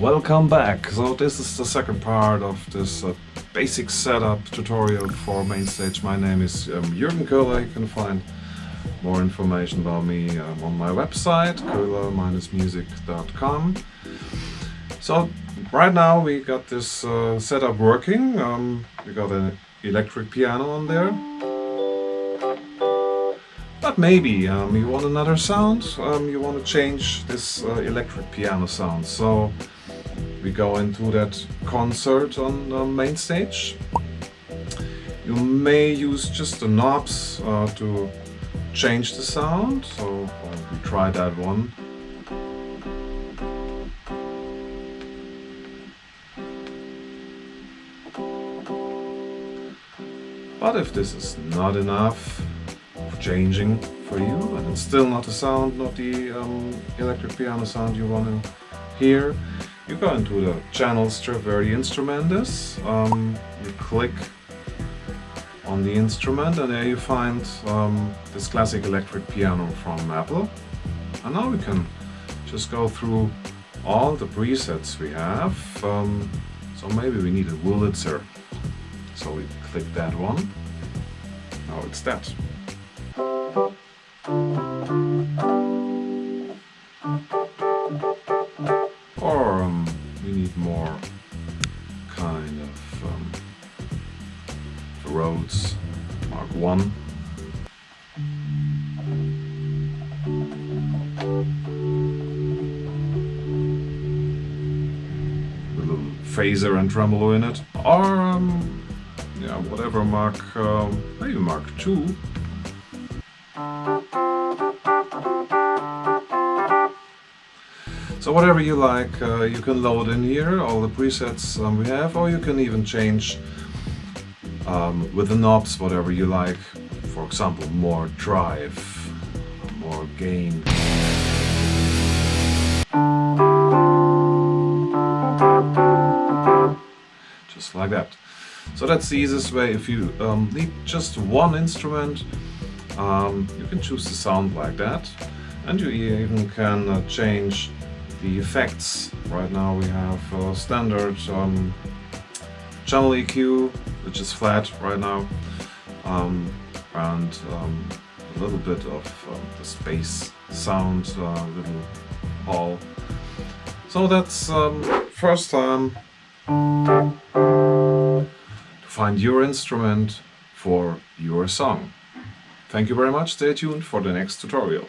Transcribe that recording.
welcome back. So this is the second part of this uh, basic setup tutorial for Mainstage. My name is um, Jürgen Köhler. You can find more information about me um, on my website, köhler-music.com. So right now we got this uh, setup working. Um, we got an electric piano on there. But maybe um, you want another sound, um, you want to change this uh, electric piano sound. So we go into that concert on the main stage. You may use just the knobs uh, to change the sound, so uh, we try that one. But if this is not enough, changing for you and it's still not the sound, not the um, electric piano sound you want to hear. You go into the channel the instrument is, um, you click on the instrument and there you find um, this classic electric piano from Apple. And now we can just go through all the presets we have. Um, so maybe we need a Wurlitzer. So we click that one. Now it's that. We need more kind of um, Rhodes Mark 1. A little phaser and tremolo in it. Or um, yeah, whatever Mark, um, maybe Mark 2. So whatever you like, uh, you can load in here, all the presets um, we have, or you can even change um, with the knobs whatever you like. For example, more drive, more gain. Just like that. So that's the easiest way. If you um, need just one instrument, um, you can choose the sound like that. And you even can uh, change the effects. Right now we have standard um, channel EQ, which is flat right now, um, and um, a little bit of um, the space sound, uh, little hall. So that's um, first time to find your instrument for your song. Thank you very much, stay tuned for the next tutorial.